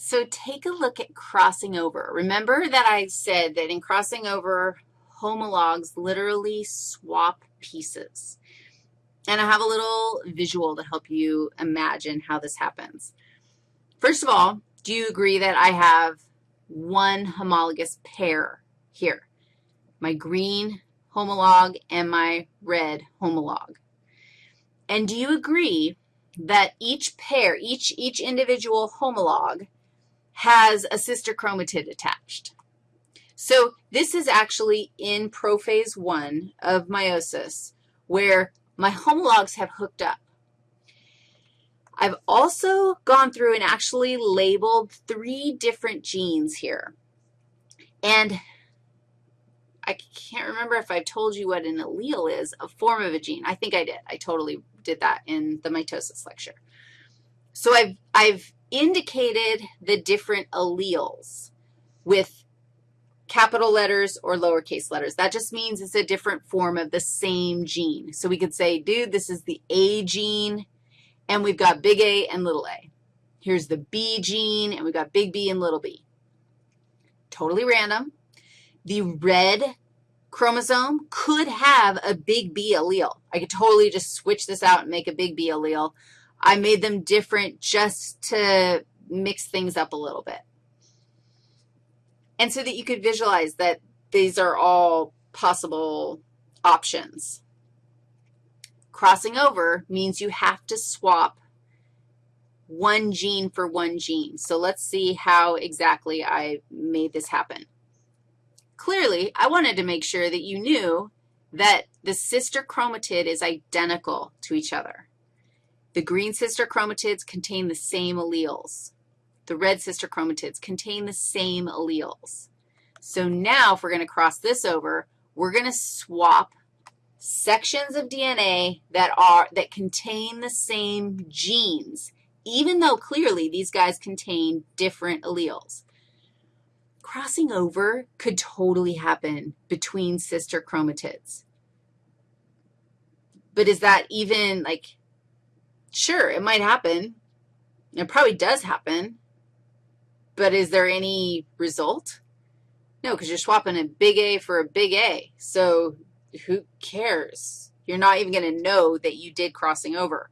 So take a look at crossing over. Remember that I said that in crossing over, homologs literally swap pieces. And I have a little visual to help you imagine how this happens. First of all, do you agree that I have one homologous pair here? My green homolog and my red homolog. And do you agree that each pair, each, each individual homolog has a sister chromatid attached? So this is actually in prophase one of meiosis where my homologs have hooked up. I've also gone through and actually labeled three different genes here. And I can't remember if I've told you what an allele is, a form of a gene. I think I did. I totally did that in the mitosis lecture. So I've, I've indicated the different alleles with capital letters or lowercase letters. That just means it's a different form of the same gene. So we could say, dude, this is the A gene, and we've got big A and little a. Here's the B gene, and we've got big B and little b. Totally random. The red chromosome could have a big B allele. I could totally just switch this out and make a big B allele. I made them different just to mix things up a little bit. And so that you could visualize that these are all possible options. Crossing over means you have to swap one gene for one gene. So let's see how exactly I made this happen. Clearly, I wanted to make sure that you knew that the sister chromatid is identical to each other. The green sister chromatids contain the same alleles the red sister chromatids contain the same alleles. So now if we're going to cross this over, we're going to swap sections of DNA that are that contain the same genes, even though clearly these guys contain different alleles. Crossing over could totally happen between sister chromatids. But is that even, like, sure, it might happen. It probably does happen. But is there any result? No, because you're swapping a big A for a big A. So who cares? You're not even going to know that you did crossing over.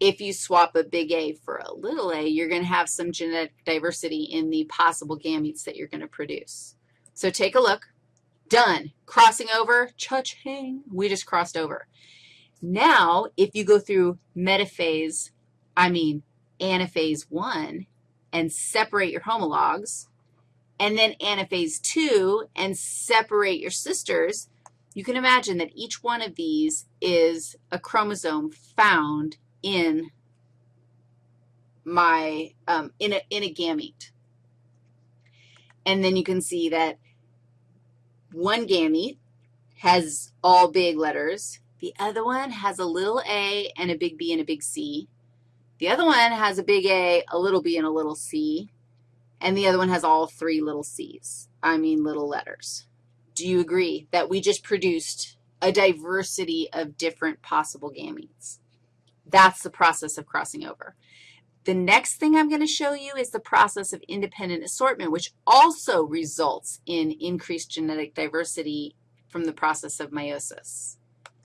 If you swap a big A for a little a, you're going to have some genetic diversity in the possible gametes that you're going to produce. So take a look. Done. Crossing over, cha-ching, we just crossed over. Now, if you go through metaphase, I mean anaphase 1, and separate your homologs, and then anaphase 2 and separate your sisters, you can imagine that each one of these is a chromosome found in my, um, in, a, in a gamete. And then you can see that one gamete has all big letters. The other one has a little a and a big B and a big C. The other one has a big A, a little b, and a little c, and the other one has all three little c's, I mean little letters. Do you agree that we just produced a diversity of different possible gametes? That's the process of crossing over. The next thing I'm going to show you is the process of independent assortment, which also results in increased genetic diversity from the process of meiosis.